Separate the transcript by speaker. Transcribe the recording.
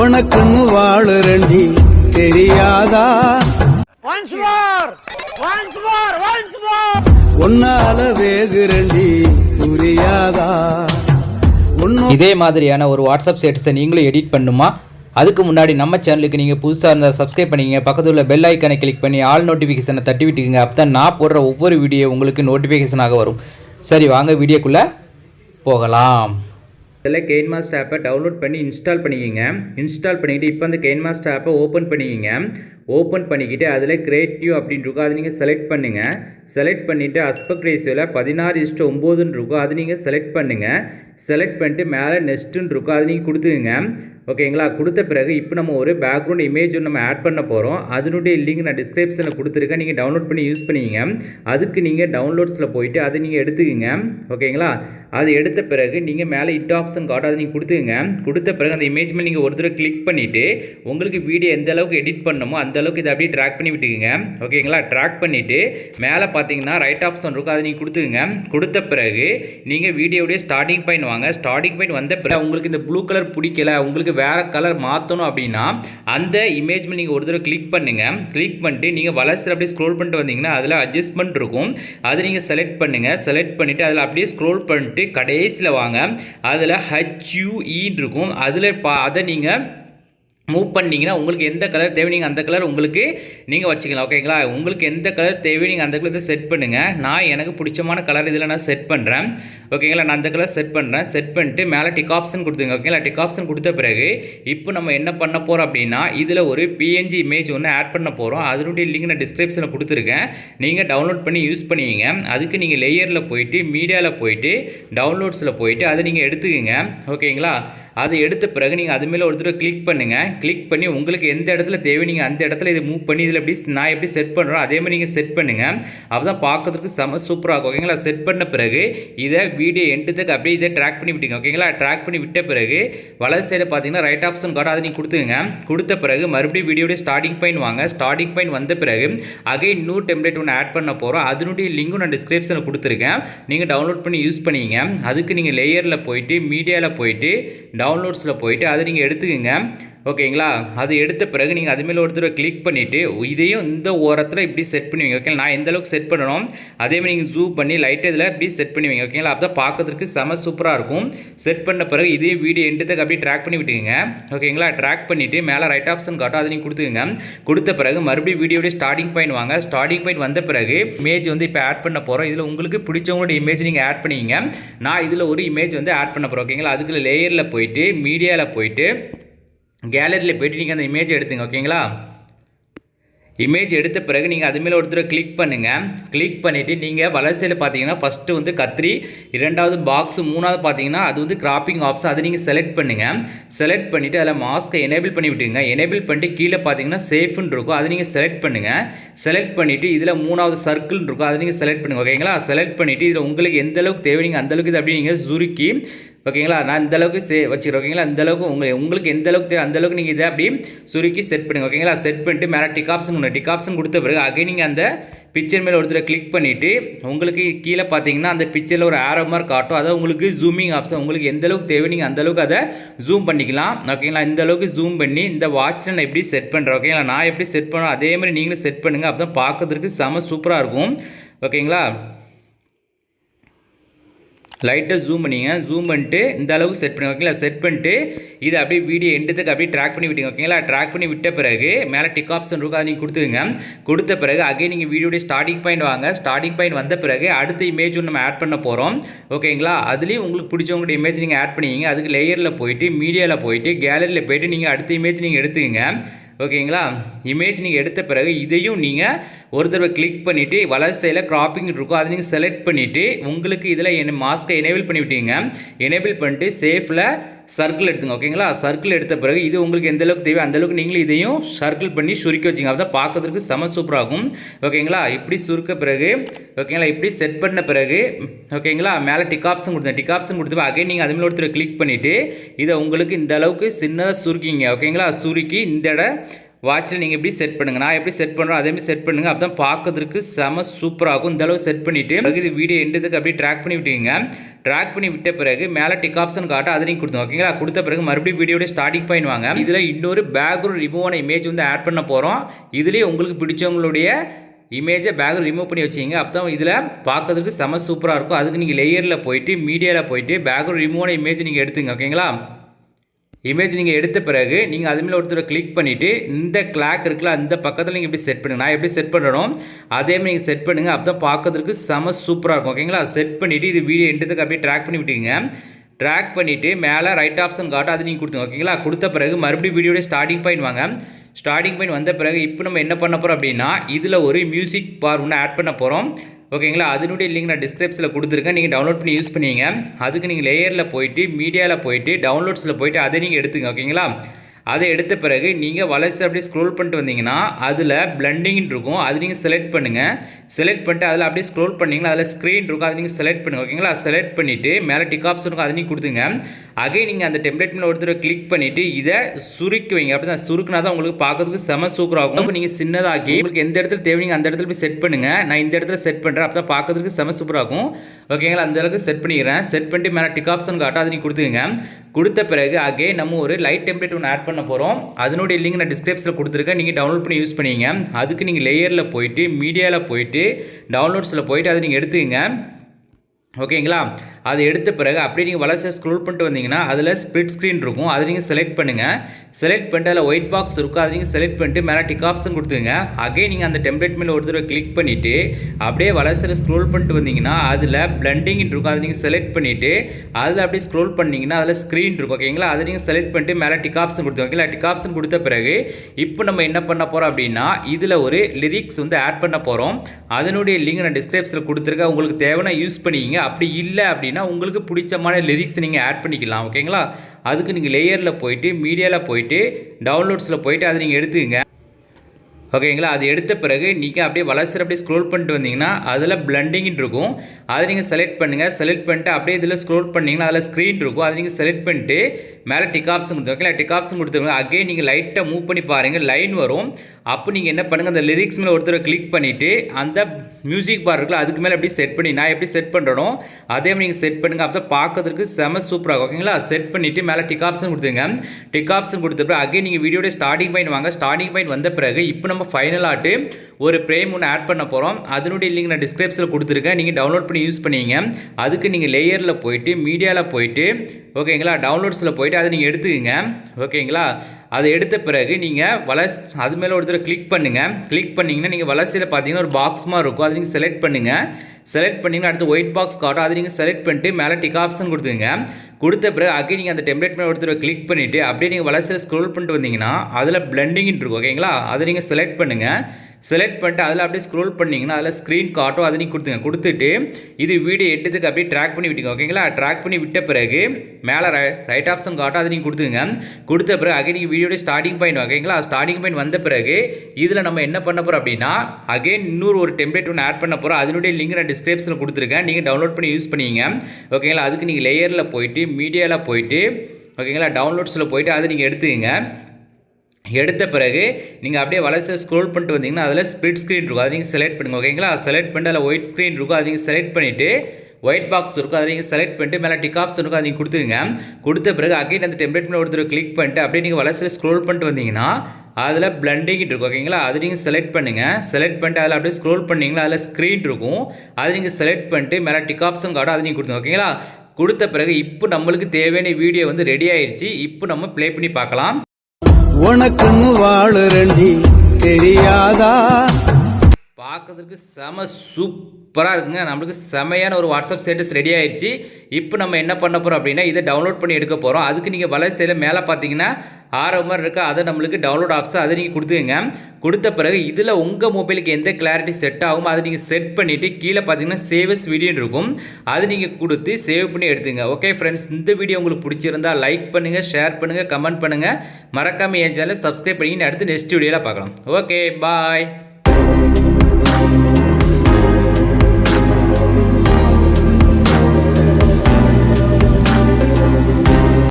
Speaker 1: உனக்குன்னு வாழுறண்டி தெரியாதா?
Speaker 2: Once more! Once more! Once more!
Speaker 1: உன்னால வேகுறண்டி புரியாதா? உன்னோ
Speaker 3: இதே மாதிரியான ஒரு வாட்ஸ்அப் ஸ்டேட்டஸை நீங்களும் எடிட் பண்ணுமா? அதுக்கு முன்னாடி நம்ம சேனலுக்கு நீங்கள் புதுசாக இருந்தால் சப்ஸ்கிரைப் பண்ணிக்கங்க. பக்கத்தில் உள்ள பெல் ஐக்கானை கிளிக் பண்ணி ஆல் நோட்டிஃபிகேஷனை தட்டி விட்டுக்குங்க. அப்போ தான் நான் போடுற ஒவ்வொரு வீடியோ உங்களுக்கு நோட்டிஃபிகேஷனாக வரும். சரி வாங்க வீடியோக்குள்ளே போகலாம். இதில் கெயின் மாஸ்டர் ஆப்பை டவுன்லோட் பண்ணி இன்ஸ்டால் பண்ணிக்கோங்க. இன்ஸ்டால் பண்ணிக்கிட்டு இப்போ அந்த கெயின் மாஸ்டர் ஆப்பை ஓப்பன் பண்ணிக்கோங்க. ஓப்பன் பண்ணிக்கிட்டு அதில் கிரியேட்டிவ் அப்படின்னு இருக்கும். அதை நீங்கள் செலக்ட் பண்ணுங்கள் செலக்ட் பண்ணிவிட்டு அஸ்பெக்ட் ரேஷியோவில் பதினாறு இஷ்டம் ஒம்போதுன்னு இருக்கும். அது நீங்கள் செலக்ட் பண்ணுங்கள் செலக்ட் பண்ணிட்டு மேலே நெஸ்ட்டுன்னு இருக்கும். அது நீங்கள் கொடுத்துக்குங்க. ஓகேங்களா கொடுத்த பிறகு இப்போ நம்ம ஒரு பேக்ரவுண்ட் இமேஜ் ஒன்று நம்ம ஆட் பண்ண போகிறோம் அதனுடைய லிங்க் நான் டிஸ்கிரிப்ஷனில் கொடுத்துருக்கேன். நீங்கள் டவுன்லோட் பண்ணி யூஸ் பண்ணிக்கங்க. அதுக்கு நீங்கள் டவுன்லோட்ஸில் போயிட்டு அதை நீங்கள் எடுத்துக்கோங்க. ஓகேங்களா அது எடுத்த பிறகு நீங்கள் மேலே இட் ஆப்ஷன் கார்டு அதை நீங்கள் கொடுத்துங்க கொடுத்த பிறகு அந்த இமேஜ் மேலே நீங்கள் ஒரு தடவை கிளிக் பண்ணிவிட்டு உங்களுக்கு வீடியோ எந்த அளவுக்கு எடிட் பண்ணணுமோ அந்த அளவுக்கு இதை அப்படியே ட்ராக் பண்ணி விட்டுக்குங்க. ஓகேங்களா ட்ராக் பண்ணிவிட்டு மேலே பார்த்தீங்கன்னா ரைட் ஆப்ஷன் இருக்கும் அதை நீங்கள் கொடுத்துங்க கொடுத்த பிறகு நீங்கள் வீடியோடைய ஸ்டார்டிங் பாயிண்ட் வாங்க. ஸ்டார்டிங் பாயிண்ட் வந்த பிறகு உங்களுக்கு இந்த ப்ளூ கலர் பிடிக்கல உங்களுக்கு வேறு கலர் மாற்றணும் அப்படின்னா அந்த இமேஜ் மேலே நீங்கள் ஒரு தடவை கிளிக் பண்ணுங்கள் கிளிக் பண்ணிட்டு நீங்கள் வளர்ச்சி அப்படியே ஸ்க்ரோல் பண்ணிட்டு வந்தீங்கன்னா அதில் அட்ஜஸ்ட்மெண்ட் இருக்கும். அதை நீங்கள் செலக்ட் பண்ணுங்கள் செலக்ட் பண்ணிவிட்டு அதில் அப்படியே ஸ்க்ரோல் பண்ணிட்டு கடைசியில் வாங்க. அதில் ஹச்யூஇன்னு இருக்கும். அதில் பா அதை நீங்கள் மூவ் பண்ணிங்கன்னா உங்களுக்கு எந்த கலர் தேவை நீங்கள் அந்த கலர் உங்களுக்கு நீங்கள் வச்சுக்கலாம் ஓகேங்களா உங்களுக்கு எந்த கலர் தேவை நீங்கள் அந்த கலர் செட் பண்ணுங்கள் நான் எனக்கு பிடிச்சமான கலர் இதில் நான் செட் பண்ணுறேன் ஓகேங்களா நான் அந்த கலர் செட் பண்ணுறேன் செட் பண்ணிட்டு மேலே டிக் ஆப்ஷன் கொடுத்துங்க ஓகேங்களா டிக் ஆப்ஷன் கொடுத்த பிறகு இப்போ நம்ம என்ன பண்ண போகிறோம் அப்படின்னா இதில் ஒரு பிஎன்ஜி இமேஜ் ஒன்று ஆட் பண்ண போகிறோம் அதனுடைய லிங்க் நான் டிஸ்கிரிப்ஷனில் கொடுத்துருக்கேன். நீங்கள் டவுன்லோட் பண்ணி யூஸ் பண்ணுவீங்க. அதுக்கு நீங்கள் லேயரில் போயிட்டு மீடியாவில் போயிட்டு டவுன்லோட்ஸில் போயிட்டு அதை நீங்கள் எடுத்துக்கோங்க. ஓகேங்களா அது எடுத்த பிறகு நீங்கள் அது மேலே ஒரு தடவை கிளிக் பண்ணுங்கள் கிளிக் பண்ணி உங்களுக்கு எந்த இடத்துல தேவை நீங்கள் அந்த இடத்துல இதை மூவ் பண்ணி இதில் எப்படி நான் எப்படி செட் பண்ணுறோம் அதே மாதிரி நீங்கள் செட் பண்ணுங்கள் அப்போ தான் பார்க்கறதுக்கு செம சூப்பராக இருக்கும். ஓகேங்களா? செட் பண்ண பிறகு இதை வீடியோ எண்டுத்துக்கு அப்படியே இதை ட்ராக் பண்ணி விட்டுங்க ஓகேங்களா? ட்ராக் பண்ணி விட்ட பிறகு வலது சைடு பார்த்தீங்கன்னா ரைட் ஆப்ஷன் கார்டு அதை நீங்கள் கொடுத்துங்க கொடுத்த பிறகு மறுபடியும் வீடியோடைய ஸ்டார்டிங் பாயிண்ட் வாங்க. ஸ்டார்டிங் பாயிண்ட் வந்த பிறகு அகை நியூ டெம்ப்ளேட் ஒன்று ஆட் பண்ண போகிறோம் அதனுடைய லிங்கும் நான் டிஸ்கிரிப்ஷனில் கொடுத்துருக்கேன். நீங்கள் டவுன்லோட் பண்ணி யூஸ் பண்ணிங்க. அதுக்கு நீங்கள் லேயரில் போயிட்டு மீடியாவில் போயிட்டு டவுன்லோட்ஸில் போயிட்டு அதை நீங்கள் எடுத்துக்கோங்க. ஓகேங்களா? அது எடுத்த பிறகு நீங்கள் அதுமாரி ஒரு தடவை கிளிக் பண்ணிவிட்டு இதையும் இந்த ஓரத்தில் இப்படி செட் பண்ணுவீங்க. ஓகே நான் எந்த அளவுக்கு செட் பண்ணணும்? அதே மாதிரி நீங்கள் ஜூம் பண்ணி லைட்டு இதில் இப்படி செட் பண்ணுவீங்க. ஓகேங்களா? அப்போ தான் பார்க்கறதுக்கு செம சூப்பராக இருக்கும். செட் பண்ண பிறகு இதே வீடியோ எண்டுத்துக்கு அப்படியே ட்ராக் பண்ணி விட்டுக்குங்க. ஓகேங்களா? ட்ராக் பண்ணிவிட்டு மேலே ரைட் ஆப்ஷன் காட்டும். அதை நீங்கள் கொடுத்துக்குங்க. கொடுத்த பிறகு மறுபடியும் வீடியோடைய ஸ்டார்டிங் பாயிண்ட் வாங்க. ஸ்டார்டிங் பாயிண்ட் வந்த பிறகு இமேஜ் வந்து இப்போ ஆட் பண்ண போகிறோம் இதில் உங்களுக்கு பிடிச்சவங்களோட இமேஜ் நீங்கள் ஆட் பண்ணிக்கிங்க. நான் இதில் ஒரு இமேஜ் வந்து ஆட் பண்ண போகிறோம் ஓகேங்களா? அதுக்குள்ள லேயரில் போயிட்டு மீடியாவில் போயிட்டு கேலரியில் போய்ட்டு நீங்கள் அந்த இமேஜ் எடுத்துங்க ஓகேங்களா இமேஜ் எடுத்த பிறகு நீங்கள் அது மேலே ஒருத்தர் கிளிக் பண்ணுங்கள் கிளிக் பண்ணிவிட்டு நீங்கள் வலசையில் பார்த்தீங்கன்னா ஃபஸ்ட்டு வந்து கத்திரி இரண்டாவது பாக்ஸு மூணாவது பார்த்தீங்கன்னா அது வந்து கிராப்பிங் ஆப்ஷன் அதை நீங்கள் செலக்ட் பண்ணுங்கள் செலக்ட் பண்ணிவிட்டு அதில் மாஸ்க்கை எனேபிள் பண்ணி விட்டுங்க எனேபிள் பண்ணிட்டு கீழே பார்த்தீங்கன்னா சேஃப்னு இருக்கும். அதை நீங்கள் செலக்ட் பண்ணுங்கள் செலக்ட் பண்ணிவிட்டு இதில் மூணாவது சர்க்கிள்னு இருக்கும். அதை நீங்கள் செலக்ட் பண்ணுங்கள் ஓகேங்களா செலக்ட் பண்ணிவிட்டு இதில் உங்களுக்கு எந்த அளவுக்கு தேவை நீங்கள் அந்த அளவுக்கு இதை அப்படியே நீங்கள் சுருக்கி ஓகேங்களா? நான் இந்த அளவுக்கு சே வச்சுக்கிறேன். ஓகேங்களா? இந்த அளவுக்கு உங்களுக்கு உங்களுக்கு எந்த அளவுக்கு தேவை அந்த அளவுக்கு நீங்கள் இதை அப்படியே சுருக்கி செட் பண்ணுங்க. ஓகேங்களா? செட் பண்ணிட்டு மேலே டிக் ஆப்ஷன் ஒன்று டிக் ஆப்ஷன் கொடுத்த பிறகு அகை நீங்கள் அந்த பிக்சர் மேலே ஒருத்தர் கிளிக் பண்ணிவிட்டு உங்களுக்கு கீழே பார்த்தீங்கன்னா அந்த பிக்சரில் ஒரு ஆரோ மார்க் காட்டும். அதாவது உங்களுக்கு ஜூமிங் ஆப்ஷன் உங்களுக்கு எந்த அளவுக்கு தேவை நீங்கள் அந்த அளவுக்கு அதை ஜூம் பண்ணிக்கலாம். ஓகேங்களா? இந்த அளவுக்கு ஜூம் பண்ணி இந்த வாட்சில் நான் எப்படி செட் பண்ணுறேன் ஓகேங்களா? நான் எப்படி செட் பண்ணுறேன் அதே மாதிரி நீங்களும் செட் பண்ணுங்கள் அப்போ தான் பார்க்கறதுக்கு செம சூப்பராக இருக்கும். ஓகேங்களா? லைட்டாக ஜூம் பண்ணிங்க ஜூம் பண்ணிட்டு இந்த அளவுக்கு செட் பண்ணுங்க ஓகேங்களா செட் பண்ணிட்டு இது அப்படியே வீடியோ எண்டுத்துக்கு அப்படியே ட்ராக் பண்ணி விட்டுங்க ஓகேங்களா ட்ராக் பண்ணி விட்ட பிறகு மேலே டிக் ஆப்ஷன் இருக்கும் அதை நீங்கள் கொடுத்துங்க கொடுத்த பிறகு அகே நீங்கள் வீடியோடைய ஸ்டார்டிங் பாயிண்ட் வாங்க. ஸ்டார்டிங் பாயிண்ட் வந்த பிறகு அடுத்த இமேஜ் ஒன்று நம்ம ஆட் பண்ண போகிறோம் ஓகேங்களா அதுலேயும் உங்களுக்கு பிடிச்சவங்களுடைய இமேஜ் நீங்கள் ஆட் பண்ணிக்கிங்க. அதுக்கு லேயரில் போயிட்டு மீடியாவில் போயிட்டு கேலரியில் போயிட்டு நீங்கள் அடுத்த இமேஜ் நீங்கள் எடுத்துக்கங்க. ஓகேங்களா? இமேஜ் நீங்கள் எடுத்த பிறகு இதையும் நீங்கள் ஒரு தடவை கிளிக் பண்ணிவிட்டு வலசையில் க்ராப்பிங் கிராப்பிங் இருக்கும் அதை நீங்கள் செலக்ட் பண்ணிவிட்டு உங்களுக்கு இதில் என்ன மாஸ்க்கை எனேபிள் பண்ணிவிட்டீங்க. எனேபிள் பண்ணிட்டு சேஃபில் சர்க்கிள் எடுத்துங்க ஓகேங்களா சர்க்கிள் எடுத்த பிறகு இது உங்களுக்கு எந்த அளவுக்கு தேவை அந்த அளவுக்கு நீங்களும் இதையும் சர்க்கிள் பண்ணி சுருக்கி வச்சிங்க. அப்போ தான் பார்க்கறதுக்கு செம சூப்பராகும் ஓகேங்களா இப்படி சுருக்க பிறகு ஓகேங்களா இப்படி செட் பண்ண பிறகு ஓகேங்களா மேலே டிகாப்ஸும் கொடுத்தேன். டிகாப்ஸும் கொடுத்து அகைன் நீங்கள் அதுமாதிரி ஒருத்தர் கிளிக் பண்ணிவிட்டு இதை உங்களுக்கு இந்த அளவுக்கு சின்னதாக சுருக்கிங்க. ஓகேங்களா சுருக்கி இந்த இட வாட்சில் நீங்கள் எப்படி செட் பண்ணுங்கள் நான் எப்படி செட் பண்ணுறோம் அதேமாதிரி செட் பண்ணுங்கள் அப்போ தான் பார்க்கறதுக்கு செம சூப்பராகும் இந்த அளவு செட் பண்ணிவிட்டு இது வீடியோ எண்டதுக்கு அப்படியே ட்ராக் பண்ணி விட்டுங்க ட்ராக் பண்ணி விட்ட பிறகு மேலே டிக் ஆப்ஷன் காட்ட அதை நீங்கள் கொடுத்தோம் ஓகேங்களா கொடுத்த பிறகு மறுபடியும் வீடியோட ஸ்டார்டிங் பாயிண்ட் வாங்க. இதில் இன்னொரு பேக்ரவுண்ட் ரிமூவான இமேஜ் வந்து ஆட் பண்ண போகிறோம் இதுலேயே உங்களுக்கு பிடிச்சவங்களுடைய இமேஜை பேக்கில் ரிமூவ் பண்ணி வச்சிங்க அப்போ தான் இதில் பார்க்கறதுக்கு செம சூப்பராக இருக்கும். அதுக்கு நீங்கள் லேயரில் போயிட்டு மீடியாவில் போயிட்டு பேக்ரவுண்ட் ரிமூவான இமேஜ் நீங்கள் எடுத்துங்க ஓகேங்களா இமேஜ் நீங்கள் எடுத்த பிறகு நீங்கள் அது ஒருத்தர் கிளிக் பண்ணிவிட்டு இந்த கிளாக் இருக்குல்ல அந்த பக்கத்தில் நீங்கள் எப்படி செட் பண்ணுங்க? நான் எப்படி செட் பண்ணுறோம் அதே மாதிரி நீங்கள் செட் பண்ணுங்கள் அப்போ தான் பார்க்கறதுக்கு செம சூப்பராக இருக்கும். ஓகேங்களா செட் பண்ணிவிட்டு இது வீடியோ எண்டத்துக்கு அப்படியே ட்ராக் பண்ணி விட்டுங்க ட்ராக் பண்ணிவிட்டு மேலே ரைட் ஆப்ஷன் காட்டும் அது நீங்கள் கொடுத்துங்க ஓகேங்களா கொடுத்த பிறகு மறுபடியும் வீடியோட ஸ்டார்டிங் பாயிண்ட் வாங்க. ஸ்டார்டிங் பாயிண்ட் வந்த பிறகு இப்போ நம்ம என்ன பண்ண போகிறோம் அப்படின்னா இதில் ஒரு மியூசிக் பார் ஒன்று ஆட் பண்ண போகிறோம் ஓகேங்களா? அதனுடைய லிங்க் நான் டிஸ்கிரிப்ஷனில் கொடுத்துருக்கேன். நீங்கள் டவுன்லோட் பண்ணி யூஸ் பண்ணிங்க. அதுக்கு நீங்கள் லேயரில் போயிட்டு மீடியாவில் போயிட்டு டவுன்லோட்ஸில் போயிட்டு அதை நீங்கள் எடுத்துங்க ஓகேங்களா? அதை எடுத்த பிறகு நீங்கள் வளர்ச்சி அப்படியே ஸ்க்ரோல் பண்ணிட்டு வந்தீங்கன்னா அதில் பிளண்டிங்னு இருக்கும். அது நீங்கள் செலக்ட் பண்ணுங்கள் செலக்ட் பண்ணிட்டு அதில் அப்படியே ஸ்க்ரோல் பண்ணிங்கன்னா அதில் ஸ்க்ரீன் இருக்கும். அதை நீங்கள் செலக்ட் பண்ணுங்கள் ஓகேங்களா செலக்ட் பண்ணிவிட்டு மேலே டிக் ஆப்ஷன் இருக்கும். அதை நீங்கள் கொடுத்துங்க. அகே நீங்கள் அந்த டெம்ப்ளேட் மேலே ஒருத்தர் கிளிக் பண்ணிவிட்டு இதை சுருக்கி வைங்க. அப்படி தான் சுருக்குனா தான் உங்களுக்கு பார்க்கறதுக்கு செம சூப்பராகும் அப்போ நீங்கள் சின்னதாக்கி உங்களுக்கு எந்த இடத்துல தேவைங்க அந்த இடத்துல போய் செட் பண்ணுங்கள் நான் இந்த இடத்துல செட் பண்ணுறேன் அப்போ தான் பார்க்கறதுக்கு செம சூப்பராகும் ஓகேங்களா அந்த அளவுக்கு செட் பண்ணிக்கிறேன். செட் பண்ணிட்டு மேலே டிக் ஆப்ஷன் காட்டும். அதை நீங்கள் கொடுத்துங்க கொடுத்த பிறகு அகை நம்ம ஒரு லைட் டெம்ப்ளேட் ஒன்று ஆட் பண்ண போகிறோம் அதனுடைய லிங்க் நான் டிஸ்கிரிப்ஷனில் கொடுத்துருக்கேன். நீங்கள் டவுன்லோட் பண்ணி யூஸ் பண்ணிங்க அதுக்கு நீங்கள் லேயரில் போயிட்டு மீடியாவில் போயிட்டு டவுன்லோட்ஸில் போயிட்டு அதை நீங்கள் எடுத்துக்கங்க. ஓகேங்களா? அதை எடுத்த பிறகு அப்படியே நீங்கள் வளர்ச்சி ஸ்க்ரோல் பண்ணிட்டு வந்தீங்கன்னா அதில் ஸ்ப்ளிட் ஸ்க்ரீன் இருக்கும். அதை நீங்கள் செலக்ட் பண்ணுங்கள் செலக்ட் பண்ணிட்டு அதில் ஒயிட் பாக்ஸ் இருக்கும். அதை நீங்கள் செலக்ட் பண்ணிட்டு மேலே டிக் ஆப்ஷன் கொடுத்துங்க அகே நீங்கள் அந்த டெம்ப்ளேட் மேலே ஒரு தடவை கிளிக் பண்ணிவிட்டு அப்படியே வளர்ச்சியில் ஸ்க்ரோல் பண்ணிட்டு வந்தீங்கன்னா அதில் பிளண்டிங் இருக்கும். அதை நீங்கள் செலக்ட் பண்ணிவிட்டு அதில் அப்படியே ஸ்க்ரோல் பண்ணிங்கன்னா அதில் ஸ்க்ரீன் இருக்கும். ஓகேங்களா? அதை நீங்கள் செலக்ட் பண்ணிட்டு மேலே டிக் ஆப்ஷன் கொடுத்து ஓகேங்களா? டிக் ஆப்ஷன் கொடுத்த பிறகு இப்போ நம்ம என்ன பண்ண போகிறோம் அப்படின்னா இதில் ஒரு லிரிக்ஸ் வந்து ஆட் பண்ண போகிறோம் அதனுடைய லிங்க் நான் டிஸ்கிரிப்ஷனில் கொடுத்துருக்கேன். உங்களுக்கு தேவைன்னா யூஸ் பண்ணிக்கிங்க. அப்படி இல்லை அப்படின்னா உங்களுக்கு பிடிச்சமான லிரிக்ஸ் நீங்கள் ஆட் பண்ணிக்கலாம் ஓகேங்களா அதுக்கு நீங்கள் லேயரில் போயிட்டு மீடியாவில் போயிட்டு டவுன்லோட்ஸில் போயிட்டு அதை நீங்கள் எடுத்துக்கங்க. ஓகேங்களா அது எடுத்த பிறகு நீங்கள் அப்படியே வளர்ச்சி அப்படியே ஸ்க்ரோல் பண்ணிட்டு வந்தீங்கன்னா அதில் பிளண்டிங்னு இருக்கும். அதை நீங்கள் செலக்ட் பண்ணுங்கள் செலக்ட் பண்ணிட்டு அப்படியே இதில் ஸ்க்ரோல் பண்ணிங்கன்னா அதில் ஸ்க்ரீன் இருக்கும். அதை நீங்கள் செலக்ட் பண்ணிட்டு மேலே டிக் ஆப்ஷன் கொடுத்து ஓகேங்களா டிக் கொடுத்துருங்க. அகைன் நீங்கள் லைட்டாக மூவ் பண்ணி பாருங்கள் லைன் வரும். அப்போ நீங்கள் என்ன பண்ணுங்கள் அந்த லிரிக்ஸ் மேலே ஒருத்தர் கிளிக் பண்ணிவிட்டு அந்த மியூசிக் பார் இருக்குல்ல அதுக்கு மேலே எப்படி செட் பண்ணி நான் எப்படி செட் பண்ணுறனோ அதே மாதிரி நீங்கள் செட் பண்ணுங்கள் அப்போ பார்க்கறதுக்கு செம சூப்பராக ஓகேங்களா? செட் பண்ணிவிட்டு மேலே டிக் ஆப்ஷன் கொடுத்துங்க டிக் ஆப்ஷன் கொடுத்த பிறகு அகே நீங்கள் வீடியோட ஸ்டார்டிங் பாயிண்ட் வாங்க. ஸ்டார்டிங் பாயிண்ட் வந்த பிறகு இப்போ நம்ம ஃபைனல் ஒரு ப்ரேம் ஒன்று ஆட் பண்ண போகிறோம் அதனுடைய லிங்க் நான் டிஸ்கிரிப்ஷனில் கொடுத்துருக்கேன். நீங்கள் டவுன்லோட் பண்ணி யூஸ் பண்ணிங்க. அதுக்கு நீங்கள் லேயரில் போயிட்டு மீடியாவில் போயிட்டு ஓகேங்களா? டவுன்லோட்ஸில் போயிட்டு அதை நீங்கள் எடுத்துக்கங்க. ஓகேங்களா? அதை எடுத்த பிறகு நீங்கள் வளஸ் அது மேலே ஒருத்தர் கிளிக் பண்ணுங்கள் கிளிக் பண்ணிங்கன்னா நீங்கள் வளர்ச்சியில் பார்த்தீங்கன்னா ஒரு பாக்ஸ் மாதிரி இருக்கும். அதை நீங்கள் செலக்ட் பண்ணுங்கள் செலக்ட் பண்ணிங்கன்னா அடுத்து ஒயிட் பாக்ஸ் காட்டும். அதை நீங்கள் செலக்ட் பண்ணிட்டு மேலே டிக் ஆப்ஷன் கொடுத்துங்க கொடுத்த பிறகு அகே நீங்கள் அந்த டெம்ப்ளேட் மேலே ஒருத்தர் கிளிக் பண்ணிவிட்டு அப்படியே நீங்கள் வளர்ச்சியில் ஸ்க்ரோல் பண்ணிட்டு வந்தீங்கன்னா அதில் பிளண்டிங்னு இருக்கும். ஓகேங்களா அதை நீங்கள் செலக்ட் பண்ணுங்கள் செலக்ட் பண்ணிட்டு அதில் அப்படியே ஸ்க்ரோல் பண்ணிங்கன்னா அதில் ஸ்க்ரீன் காட்டும் அதை நீங்கள் கொடுத்துங்க. கொடுத்துட்டு இது வீடியோ எட்டுத்துக்கு அப்படியே ட்ராக் பண்ணி விட்டுங்க ஓகேங்களா ட்ராக் பண்ணி விட்ட பிறகு மேலே ரைட் ஆப்ஷன் காட்டும் அதை நீங்கள் கொடுத்துங்க கொடுத்த பிறகு அகைன் நீங்கள் வீடியோட ஸ்டார்டிங் பாயிண்ட் ஓகேங்களா ஸ்டார்டிங் பாயிண்ட் வந்த பிறகு இதில் நம்ம என்ன பண்ண போகிறோம் அப்படின்னா அகைன் இன்னொரு ஒரு டெம்ப்ளேட் ஒன்று ஆட் பண்ண போகிறோம் அதனுடைய லிங்க் நான் டிஸ்கிரிப்ஷனில் கொடுத்துருக்கேன். நீங்கள் டவுன்லோட் பண்ணி யூஸ் பண்ணிங்க. ஓகேங்களா அதுக்கு நீங்கள் லேயரில் போயிட்டு மீடியாவில் போயிட்டு ஓகேங்களா டவுன்லோட்ஸில் போயிட்டு அதை நீங்கள் எடுத்துக்கங்க. எடுத்த பிறகு நீங்கள் அப்படியே வளர்ச்சி ஸ்க்ரோல் பண்ணிட்டு வந்தீங்கன்னா அதில் ஸ்ப்ளிட் ஸ்க்ரீன் இருக்கும். அதை நீங்கள் செலக்ட் பண்ணுங்கள் ஓகேங்களா செலக்ட் பண்ணிட்டு அதில் ஒயிட் ஸ்க்ரீன் இருக்கும். அதை நீங்கள் செலக்ட் பண்ணிவிட்டு ஒயிட் பாக்ஸ் இருக்கும். அதை நீங்கள் செலக்ட் பண்ணிட்டு மேலே டிக் இருக்கும். அதை நீங்கள் கொடுத்துங்க கொடுத்த பிறகு அகைன் அந்த டெம்ப்ளேட் மேலே ஒருத்தர் கிளிக் பண்ணிட்டு அப்படியே நீங்கள் வளர்ச்சி ஸ்க்ரோல் பண்ணிட்டு வந்தீங்கன்னா அதில் பிளண்டிங் இருக்கும் ஓகேங்களா அது நீங்கள் செலக்ட் பண்ணுங்கள் செலக்ட் பண்ணிட்டு அதில் அப்படியே ஸ்க்ரோல் பண்ணிங்கன்னா அதில் ஸ்க்ரீன் இருக்கும். அதை நீங்கள் செலக்ட் பண்ணிட்டு மேலே டிக் ஆப்ஷன் அதை நீங்கள் கொடுத்துங்க ஓகேங்களா கொடுத்த பிறகு இப்போ நம்மளுக்கு தேவையான வீடியோ வந்து ரெடி ஆயிடுச்சு இப்போ நம்ம ப்ளே பண்ணி பார்க்கலாம்.
Speaker 1: உனக்குன்னு வாழு ரெண்டி தெரியாதா?
Speaker 3: பார்க்கறதுக்கு செம சூப்பராக இருக்குங்க. நம்மளுக்கு செமையான ஒரு வாட்ஸ்அப் ஸ்டேட்டஸ் ரெடி ஆயிடுச்சு இப்போ நம்ம என்ன பண்ண போகிறோம் அப்படின்னா இதை டவுன்லோட் பண்ணி எடுக்க போகிறோம் அதுக்கு நீங்கள் வலைசையில் மேலே பார்த்தீங்கன்னா ஆறு மாதிரி இருக்கா அதை நம்மளுக்கு டவுன்லோட் ஆப்ஷன் அதை நீங்கள் கொடுத்துக்கங்க. கொடுத்த பிறகு இதில் உங்கள் மொபைலுக்கு எந்த கிளாரிட்டி செட் ஆகுமோ அதை நீங்கள் செட் பண்ணிவிட்டு கீழே பார்த்தீங்கன்னா சேவஸ் வீடியோன்னு இருக்கும். அது நீங்கள் கொடுத்து சேவ் பண்ணி எடுத்துங்க ஓகே ஃப்ரெண்ட்ஸ் இந்த வீடியோ உங்களுக்கு பிடிச்சிருந்தா லைக் பண்ணுங்கள் ஷேர் பண்ணுங்கள் கமெண்ட் பண்ணுங்கள் மறக்காமல் என் சேனலை சப்ஸ்கிரைப் பண்ணி அடுத்து நெக்ஸ்ட் வீடியோவில் பார்க்கலாம். Okay bye Bye.